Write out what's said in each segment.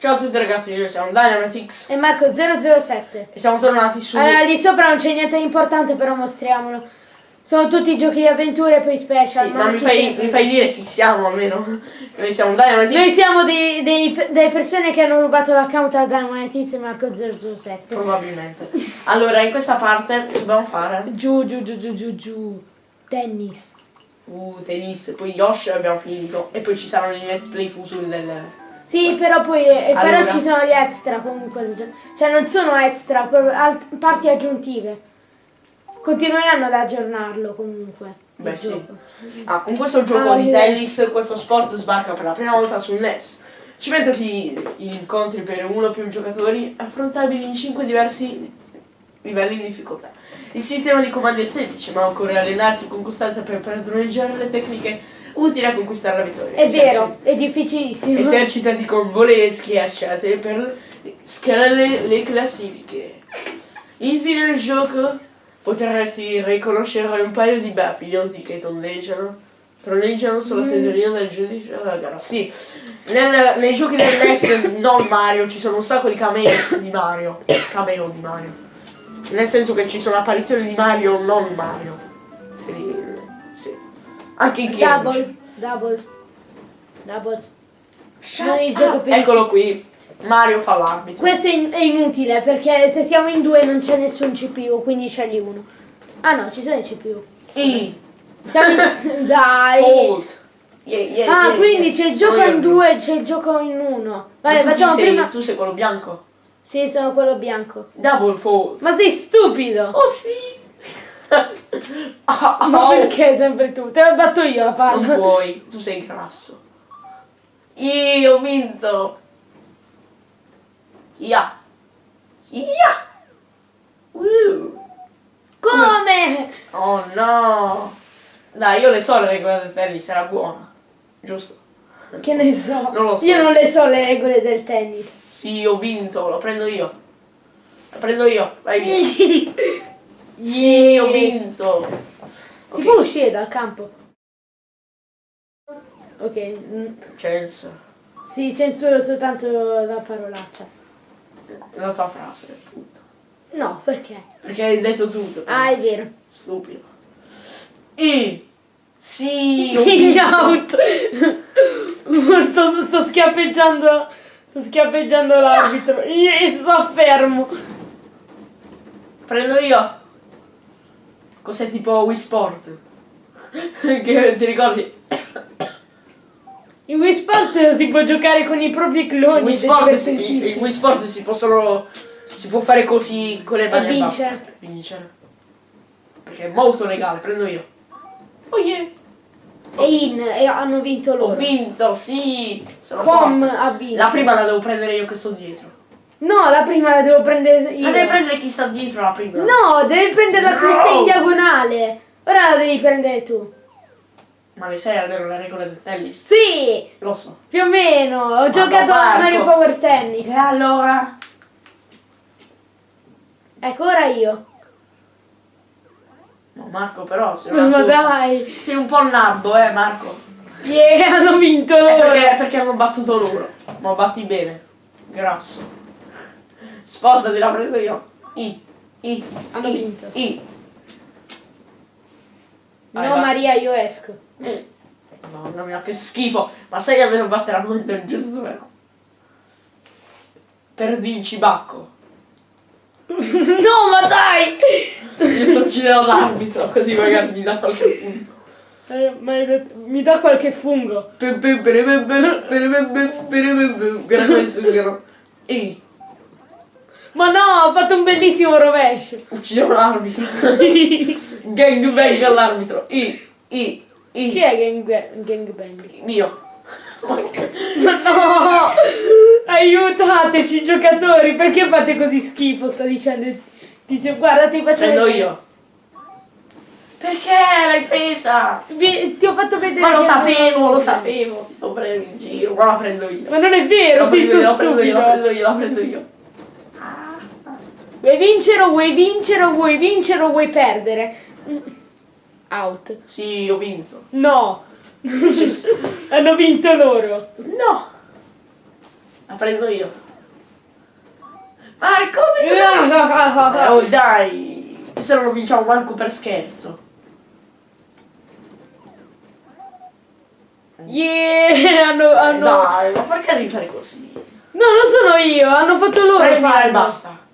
Ciao a tutti ragazzi, noi siamo Dynamitix E Marco 007. e siamo tornati su... Allora, lì sopra non c'è niente di importante, però mostriamolo. Sono tutti giochi di avventure e poi special. Sì, ma mi chi fai, mi fai dire chi siamo almeno. Noi siamo Dynamitix. Noi siamo dei, dei- delle persone che hanno rubato l'account a Dynamite e Marco 007. Probabilmente. Allora, in questa parte dobbiamo fare... Giù, giù, giù, giù, giù, giù. Tennis. Uh, tennis, poi Yoshi abbiamo finito. E poi ci saranno i let's play futuri del... Sì, però poi eh, Allora. però ci sono gli extra comunque. Cioè non sono extra, parti aggiuntive. Continueranno ad aggiornarlo comunque. Beh, sì. Ah, con questo gioco Ah, di tennis, questo sport sbarca per la prima volta sul NES. Cimentati in incontri per uno o più giocatori affrontabili in 5 diversi livelli di difficoltà. Il sistema di comandi è semplice, ma occorre allenarsi con costanza per padroneggiare le tecniche utili a conquistare la vittoria. È Eserci- vero, è difficilissimo. Esercitati con volee e schiacciate per scalare le classifiche. Infine nel gioco potresti riconoscere un paio di baffi idioti che tondeggiano, troneggiano sulla seggiolina del giudice della gara. Sì, nel- nei giochi del NES non Mario ci sono un sacco di cameo di Mario. Cameo di Mario. Nel senso che ci sono apparizioni di Mario, non Mario. Anche in Cambridge. Double, doubles, doubles. Più Eccolo qui, Mario fa l'arbitro. Questo è, in- è inutile perché se siamo in due non c'è nessun CPU, quindi scegli uno. Ah no, ci sono i CPU. E, Siamo in... Dai! Fold. Yeah, yeah, Ah, yeah, quindi c'è il gioco io in due, c'è il gioco in uno. Vale, facciamo sei? prima... Tu sei quello bianco. Sì, sono quello bianco. Double fold. Ma sei stupido! Oh sì! Ah, Ma oh. perché sempre tu? Te la batto io la Non palla. puoi, tu sei grasso. Io ho vinto. Ya. Ya. Woo. Come? Oh no. Dai, io le so le regole del tennis, era buona. Giusto? Che ne so. Non lo so. Io non le so le regole del tennis. Sì, ho vinto, lo prendo io. Lo prendo io, vai via. Sì, ho vinto. Si Ok, può uscire dal campo? Ok, mm, Chelsea. sì, censuro soltanto la parolaccia. La tua frase, puto. No, perché? Perché hai detto tutto. Ah, è vero. Stupido. E sì, vinto. out! sto, sto schiaffeggiando. Sto schiaffeggiando l'arbitro. Io sto fermo. Prendo io. Cos'è tipo Wii Sport? che ti ricordi? In Wii Sport si può giocare con i propri cloni. Wii ed è Sport, si, in Wii Sport si possono. Si può fare così con le mani e vincere. Vincere. Perché è molto legale, prendo io. Oh yeah. E in, e hanno vinto Ho loro. vinto, sì. Sono Com ha vinto. La prima la devo prendere io che sto dietro. No, la prima la devo prendere io. La devi prendere chi sta dietro la prima. No, devi prenderla No. questa in diagonale. Ora la devi prendere tu. Ma le sai almeno le regole del tennis? Sì, Lo so. più o meno. Ho giocato a. Mario Power Tennis. E allora? Ecco, ora io. No, Marco, però sei, Ma una cosa- dai. sei un po' nabbo, eh, Marco. Yeah, hanno vinto Eh, loro. perché, perché hanno battuto loro. Ma batti bene. Grasso. Spostati, la prendo io. I. I. Hanno I, vinto. I. Vai, No, va. Maria, io esco. Eh. Mamma mia, che schifo. Ma sai almeno battere al momento giusto, vero? Perdi in cibacco. no, ma dai! Io sto uccidendo l'arbitro, così magari mi dà qualche punto. Eh, ma detto- mi dà qualche fungo. Grande sughero. Ehi, Ma no, ho fatto un bellissimo rovescio. uccidiamo l'arbitro. Gang bang all'arbitro. I, i, i. Chi è gang, gangbang? Mio. No! Aiutateci giocatori, perché fate così schifo? Sta dicendo il tizio. Guarda, ti faccio Prendo vedere. io. Perché l'hai presa? Vi- ti ho fatto vedere. Ma lo sapevo, lo sapevo. Ti sto prendendo in giro. Ma la prendo io. Ma non è vero, La sei tu io, la prendo io, la prendo io, la prendo io. Vuoi vincere o vuoi vincere o vuoi vincere o vuoi perdere? Out. Sì, ho vinto. No. Hanno vinto loro. No. La prendo io. Marco! Eh, oh, dai! Se non lo vinciamo manco per scherzo. Yeah! Hanno, hanno... Dai, ma perché devi fare così? No, non sono io, hanno fatto loro Prendila e basta.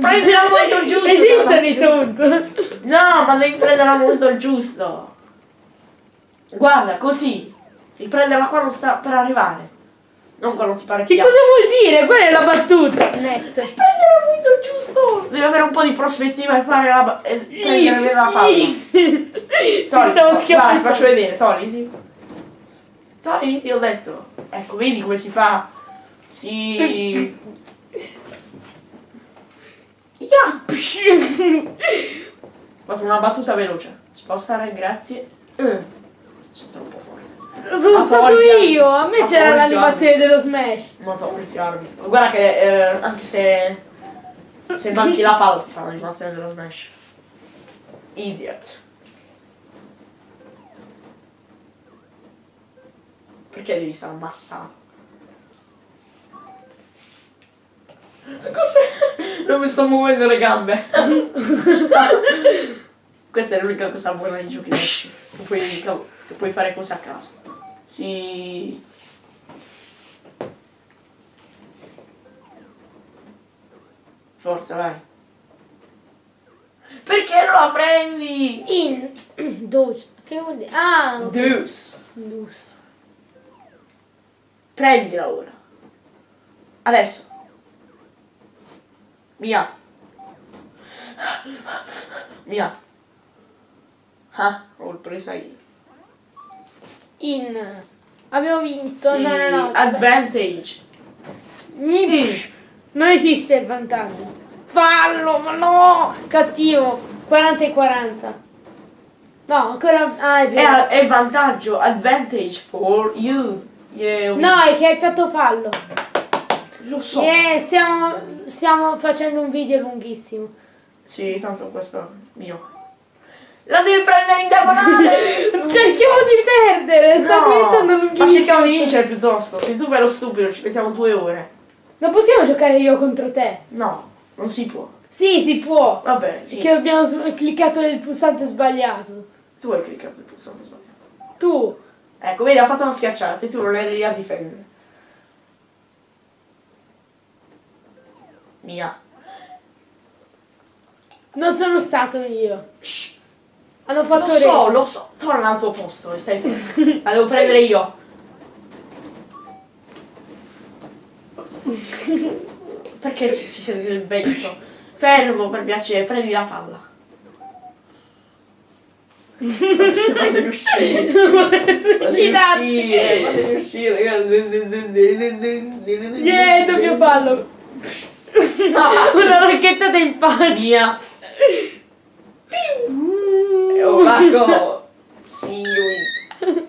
Prendila al momento giusto. Esistono i taunt. No, ma devi prenderla al momento giusto. Guarda, così. Devi prenderla quando sta per arrivare. Non quando ti pare Che più. cosa vuol dire? Quella è la battuta. Net. Prendere al momento giusto. Devi avere un po' di prospettiva e fare la e prendere la palla. Ti Togli, stavo vai, schiaffando. faccio vedere, togliti. Togliti, ti ho detto. Ecco, vedi come si fa? Si... Fatto una battuta veloce. Spostare, grazie. Eh, sono troppo forte. Sono Ma stato io. A me ma c'era l'animazione dello Smash. Non so poliziarmi. Guarda che eh, anche se... Se manchi la palla fa l'animazione dello smash. Idiot. Perché devi stare ammassato? Cos'è? Non mi sto muovendo le gambe. Questa è l'unica cosa buona di giochi. Che puoi, che puoi fare cose a caso. Si... Forza, vai. Perché non la prendi? In. Dose. Che vuol dire? Ah, ok. Deuce. Dose. Prendila ora. Adesso. Via. Via. Ah, ho presa io. In. Abbiamo vinto. Sì, No, no, no. Advantage. Ni- Non esiste il vantaggio. Fallo, ma no! Cattivo. 40 e 40. No, ancora. Ah, è È, vero. è vantaggio. Advantage for you. Yeah, No, è che hai fatto fallo. Lo so. Eh, stiamo, stiamo facendo un video lunghissimo. Sì, tanto questo mio. La devi prendere in diagonale! Cerchiamo di perdere, sta diventando no, lunghissimo. ma cerchiamo di vincere piuttosto. Se tu vai lo stupido ci mettiamo due ore. Non possiamo giocare io contro te. No, non si può. Sì, si può. Vabbè, inizia. abbiamo cliccato il pulsante sbagliato. tu hai cliccato il pulsante sbagliato. Tu. Ecco, vedi, ha fatto una schiacciata e tu non eri lì a difendere. Mia. Non sono stato io. Shh. Hanno Lo fatto so, re. lo so. Torna al tuo posto stai fermo. La devo prendere io. Perché si sente il vento? Fermo per piacere, prendi la palla. Fatemi uscire. Fatemi uscire, fatemi uscire. Yeah, doppio fallo. Una racchettata in faccia. Mia. Oh, Marco. Sì, win.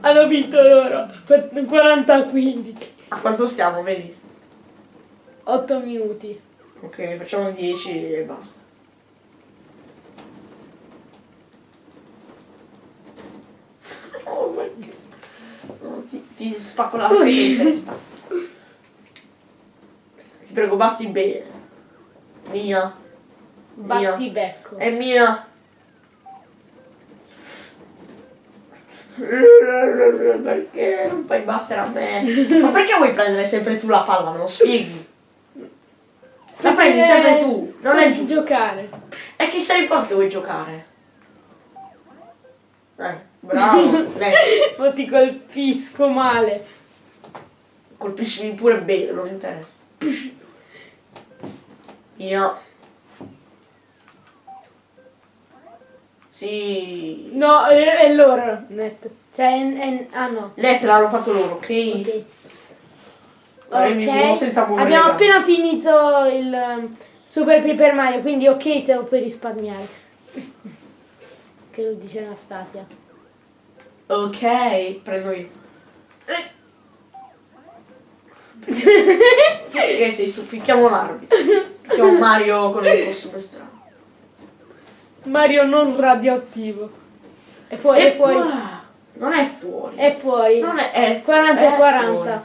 Hanno vinto loro. Per 40 a 15. A quanto stiamo, vedi? 8 minuti. Ok, facciamo 10 e basta. Oh my god. No, ti, ti spacco la in testa. Prego, batti bene. Mia. Mia. Batti becco. È mia. Perché non fai battere a me? Ma perché vuoi prendere sempre tu la palla? Me lo spieghi? La prendi sempre tu, non è giusto. giocare. E chi se ne importa che vuoi giocare? Eh, bravo. Lei, Ma ti colpisco male. colpiscimi pure bene, non mi interessa. Io. Sì. No, è, è loro. Net. Cioè, è, ah no. Lettere l'hanno fatto loro, ok? Ok. Dai, mi muovo Ok, senza muovere abbiamo appena finito il um, Super Paper Mario, quindi ok te lo puoi risparmiare. Che lo dice Anastasia. Ok, prendo io. Perché sei su? Picchiamo l'arbitro. Picchiamo Mario con il costume strano. Mario non radioattivo. È fuori, è fuori. Non è fuori. È fuori. Non è, è 40 e è 40. fuori.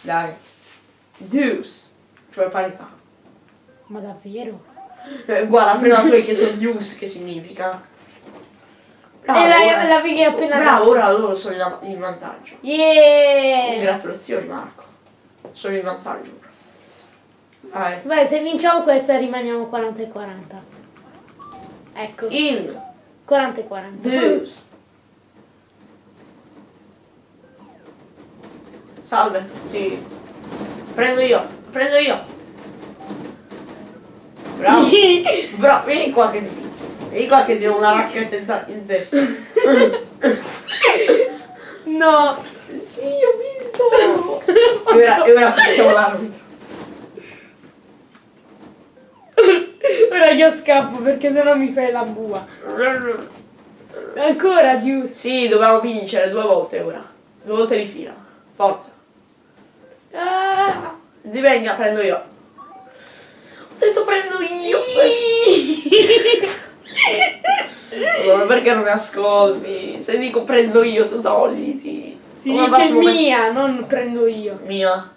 Dai. Deuce. Cioè parità. Ma davvero? Eh, guarda, prima tu hai chiesto deuce che significa. Bravo, e ora- la, l'avevi appena Bravo, ora loro sono in, vantaggio. Yeah! Congratulazioni Marco. Sono in vantaggio. Vai. Beh, se vinciamo questa rimaniamo 40 e 40. Ecco, In 40 e 40. deuce. Salve, sì. Prendo io, prendo io. Bravo. Bravo, vieni qua che ti. Vieni qua che ti do una racchetta in, ta- in testa. no! sì, ho vinto. E ora, e ora facciamo l'arbitro. Ora io scappo perché sennò mi fai la bua. Ancora, Deuce. Sì, dobbiamo vincere due volte ora. Due volte di fila. Forza. Ah. Zi venga, prendo io. Ho detto prendo io. Allora, perché non mi ascolti? Se dico prendo io, tu togliti. Si Come dice mia, non prendo io. Mia.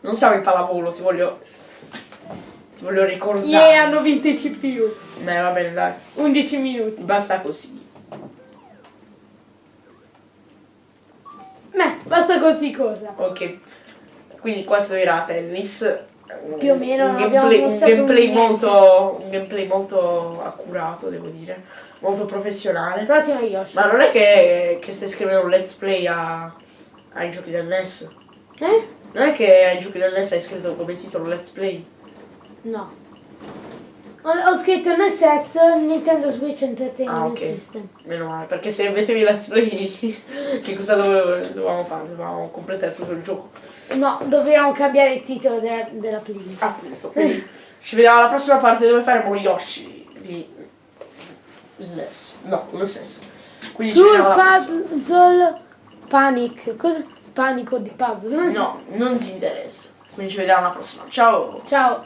Non siamo in pallavolo, ti voglio. Ti voglio ricordare. Yeah, hanno vinto i CPU. Beh, va bene, dai. 11 minuti. Basta così. Beh, basta così cosa. Ok. Quindi questo era tennis. Più o meno un non gameplay, un gameplay molto. Un gameplay molto accurato, devo dire. Molto professionale. Prossimo Yoshi. Ma non è che, che stai scrivendo un let's play a, ai giochi del NES? Eh? Non è che ai giochi del NES hai scritto come titolo let's play? No. Ho, ho scritto NSS Nintendo Switch Entertainment Ah, ok. System. Meno male, perché se mettevi let's play, che cosa dove- dovevamo fare? Dovevamo completare tutto il gioco. No, dovevamo cambiare il titolo della, della playlist. Appunto, quindi ci vediamo alla prossima parte dove faremo Yoshi di SNES. No, lo stesso. Quindi ci Tour vediamo alla. Puzzle Panic. Cosa? Panico di puzzle? No, non ti interessa. Quindi ci vediamo alla prossima. Ciao! Ciao.